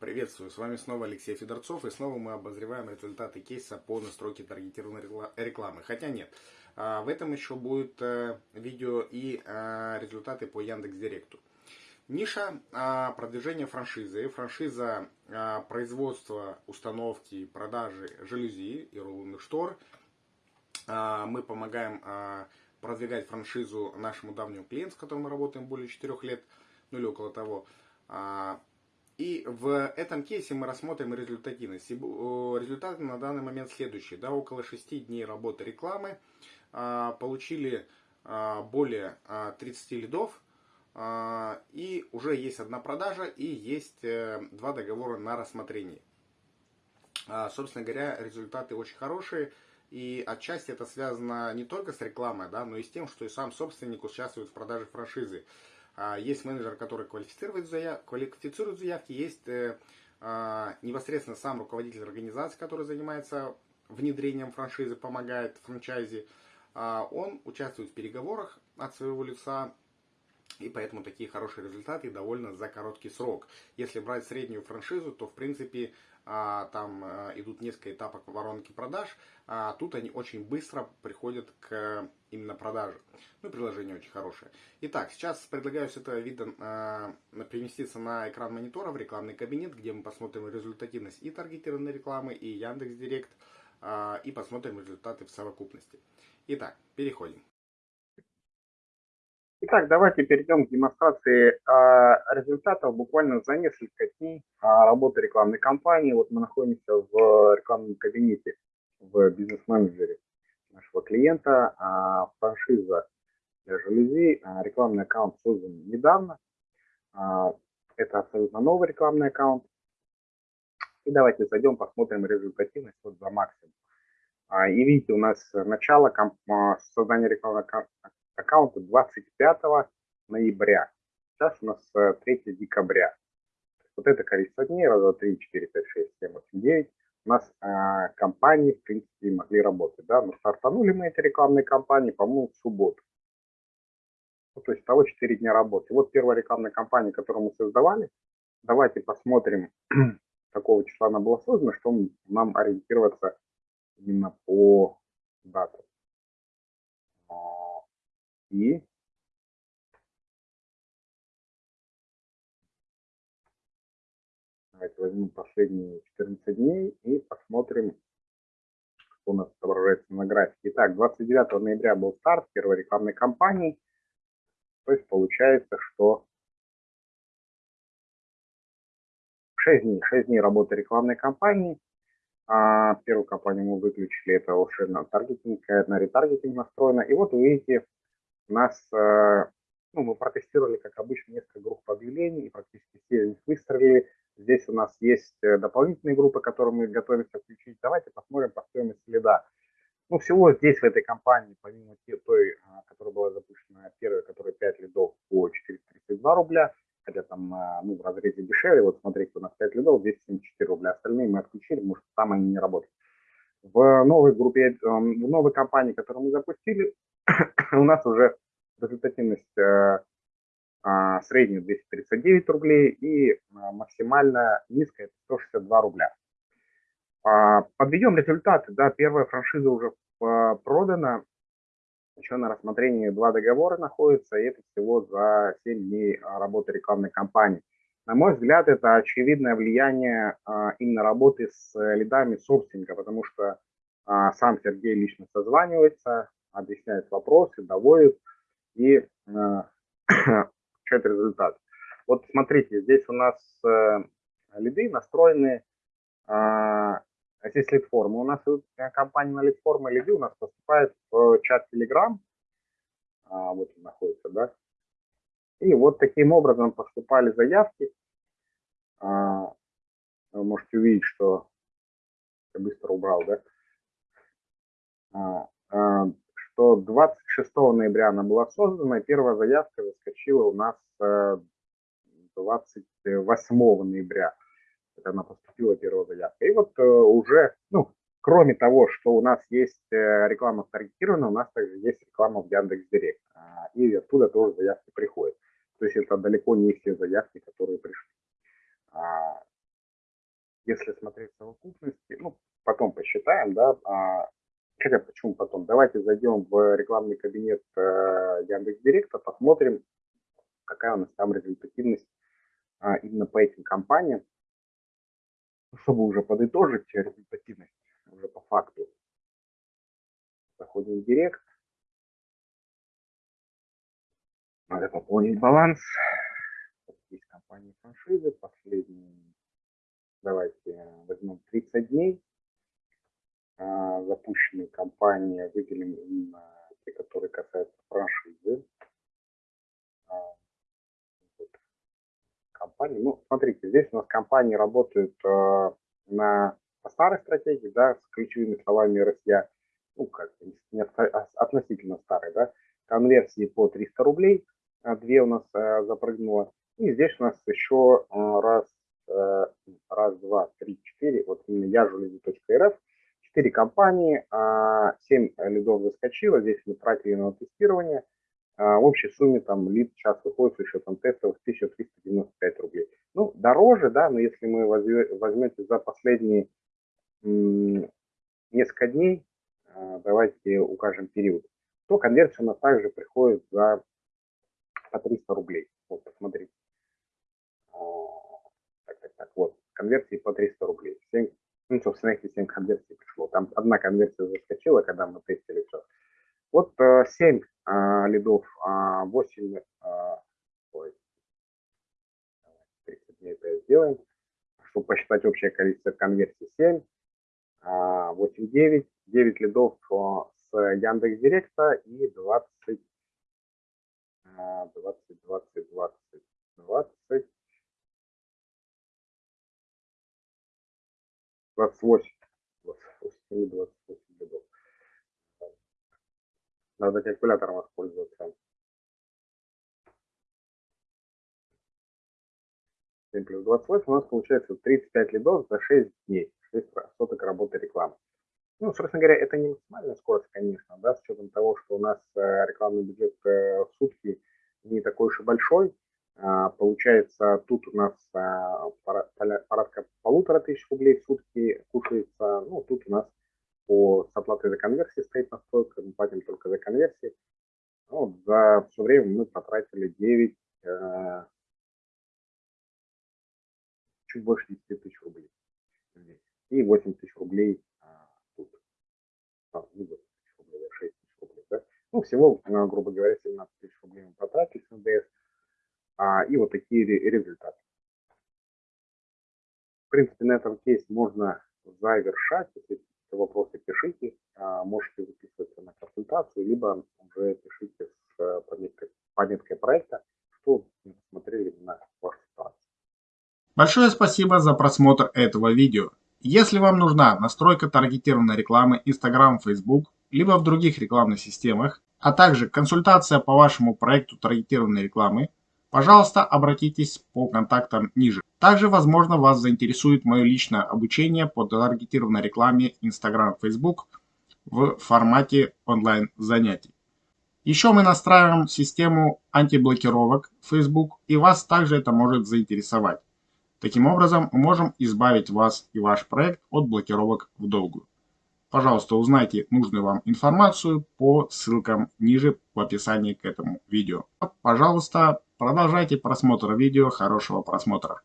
Приветствую, с вами снова Алексей Федорцов, и снова мы обозреваем результаты кейса по настройке таргетированной рекламы. Хотя нет, а, в этом еще будет э, видео и э, результаты по Яндекс.Директу. Ниша а, продвижения франшизы. Франшиза а, производства, установки, продажи жалюзи и рулонных штор. Мы помогаем продвигать франшизу нашему давнему клиенту, с которым мы работаем более 4 лет, ну или около того. И в этом кейсе мы рассмотрим результативность. Результаты на данный момент следующие. Да, около 6 дней работы рекламы а, получили а, более 30 а, лидов. И уже есть одна продажа и есть э, два договора на рассмотрение. Собственно говоря, результаты очень хорошие. И отчасти это связано не только с рекламой, да, но и с тем, что и сам собственник участвует в продаже франшизы. А, есть менеджер, который квалифицирует, заяв... квалифицирует заявки, есть э, а, непосредственно сам руководитель организации, который занимается внедрением франшизы, помогает франчайзе. А, он участвует в переговорах от своего лица, и поэтому такие хорошие результаты довольно за короткий срок. Если брать среднюю франшизу, то в принципе а, там а, идут несколько этапов воронки продаж, а тут они очень быстро приходят к именно продаже. Ну, приложение очень хорошее. Итак, сейчас предлагаю с этого вида а, переместиться на экран монитора в рекламный кабинет, где мы посмотрим результативность и таргетированной рекламы, и Яндекс.Директ, а, и посмотрим результаты в совокупности. Итак, переходим. Итак, давайте перейдем к демонстрации э, результатов буквально за несколько дней э, работы рекламной кампании. Вот мы находимся в рекламном кабинете в бизнес-менеджере нашего клиента. Э, франшиза для жалюзи, э, рекламный аккаунт создан недавно. Это абсолютно новый рекламный аккаунт. И давайте зайдем, посмотрим результативность вот за максимум. И видите, у нас начало создания рекламного аккаунта 25 ноября. Сейчас у нас 3 э, декабря. Вот это количество дней, раз, два, три, четыре, пять, шесть, семь, восемь, девять. У нас э, компании, в принципе, могли работать. Да? Но стартанули мы эти рекламные кампании, по-моему, в субботу. Ну, то есть того 4 дня работы. Вот первая рекламная кампания, которую мы создавали. Давайте посмотрим, какого числа она была создана, чтобы нам ориентироваться именно по датам. И давайте возьмем последние 14 дней и посмотрим, что у нас отображается на графике. Итак, 29 ноября был старт первой рекламной кампании. То есть получается, что 6 дней, 6 дней работы рекламной кампании. А первую кампанию мы выключили, это уже на таргетинг, на ретаргетинг настроено. И вот вы видите, нас, э, ну, мы протестировали, как обычно, несколько групп объявлений, и практически все из них выстрелили. Здесь у нас есть э, дополнительные группы, которые мы готовимся включить. Давайте посмотрим по стоимости следа. Ну, всего здесь, в этой компании, помимо той, а, которая была запущена первая, которая 5 лидов по 432 рубля, хотя там ну, в разрезе дешевле, вот смотрите, у нас 5 лидов, 274 рубля, остальные мы отключили, потому что там они не работают. В новой группе, э, в новой компании, которую мы запустили, у нас уже результативность э, а, средняя 239 рублей и а, максимально низкая 162 рубля. А, подведем результаты. Да, первая франшиза уже продана, еще на рассмотрении два договора находятся, и это всего за 7 дней работы рекламной кампании. На мой взгляд, это очевидное влияние именно работы с лидами собственника, потому что сам Сергей лично созванивается, объясняет вопросы, доводит и э, получает результат. Вот смотрите, здесь у нас э, лиды настроены, э, здесь лид-формы. У нас компания на лид-формы лиды у нас поступает в чат Telegram, а, вот он находится, да, и вот таким образом поступали заявки. А, вы можете увидеть, что я быстро убрал, да. А, а что 26 ноября она была создана, и первая заявка заскочила у нас 28 э, ноября. Это она поступила первая заявка. И вот э, уже, ну, кроме того, что у нас есть э, реклама таргетированная, у нас также есть реклама в Яндекс.Директ. А, и оттуда тоже заявки приходят. То есть это далеко не все заявки, которые пришли. А, если смотреть совокупности, ну, потом посчитаем, да, а, хотя почему потом, давайте зайдем в рекламный кабинет э, Яндекс.Директа, посмотрим, какая у нас там результативность а, именно по этим компаниям, чтобы уже подытожить результативность уже по факту. Заходим в Директ. Надо пополнить баланс. Есть компании франшизы, последние, давайте возьмем 30 дней. А, запущенные компании, а выделим именно те, которые касаются франшизы. А, компании. Ну, смотрите, здесь у нас компании работают на по старой стратегии, да, с ключевыми словами Россия, ну, как не, относительно старой, да, конверсии по 300 рублей, две у нас э, запрыгнуло. И здесь у нас еще раз, э, раз, два, три, четыре, вот именно яжулизи.рф, 4 компании, а, 7 лидов заскочило, 10 мы тратили на тестирование. А, в общей сумме там лид сейчас выходит с учетом тестов 1395 рублей. Ну, дороже, да, но если мы возьмете за последние несколько дней, а, давайте укажем период, то конверсия у нас также приходит за по 300 рублей. Вот, посмотрите. Так, так, так, вот, конверсии по 300 рублей. 7, ну, собственно, эти 7 конверсий там одна конверсия заскочила, когда мы тестили все. Вот 7 э, а, лидов, 8, а, ой, 30 дней это сделаем, чтобы посчитать общее количество конверсий. 7, 8, 9, 9 лидов с Яндекс Директа и 20, 20, 20, 20, 20, 28, 28, 28 лидов. Надо калькулятором воспользоваться. 7 плюс 28 у нас получается 35 лидов за 6 дней, 6 соток работы рекламы. Ну, собственно говоря, это не максимальная скорость, конечно, да, с учетом того, что у нас э, рекламный бюджет э, в сутки не такой уж и большой. А, получается, тут у нас а, порядка полутора тысяч рублей в сутки кушается. Ну, тут у нас по, с оплатой за конверсии стоит настройка, мы платим только за конверсии. Ну, за все время мы потратили 9, э, чуть больше 10 тысяч рублей. И 8 тысяч рублей а, тут. А, не 8 тысяч рублей, а 6 тысяч рублей. Да? Ну, всего, э, грубо говоря, 17 тысяч рублей мы потратили с НДС. А, и вот такие результаты. Принципе, на этом кейс можно завершать. Если вопросы, пишите. А, можете записываться на консультацию, либо уже пишите с э, пометкой, пометкой проекта, что смотрели на вашу ситуацию. Большое спасибо за просмотр этого видео. Если вам нужна настройка таргетированной рекламы Instagram, Facebook, либо в других рекламных системах, а также консультация по вашему проекту таргетированной рекламы, пожалуйста, обратитесь по контактам ниже. Также, возможно, вас заинтересует мое личное обучение по таргетированной рекламе Instagram, Facebook в формате онлайн занятий. Еще мы настраиваем систему антиблокировок Facebook, и вас также это может заинтересовать. Таким образом, мы можем избавить вас и ваш проект от блокировок в долгую. Пожалуйста, узнайте нужную вам информацию по ссылкам ниже в описании к этому видео. Пожалуйста, продолжайте просмотр видео. Хорошего просмотра.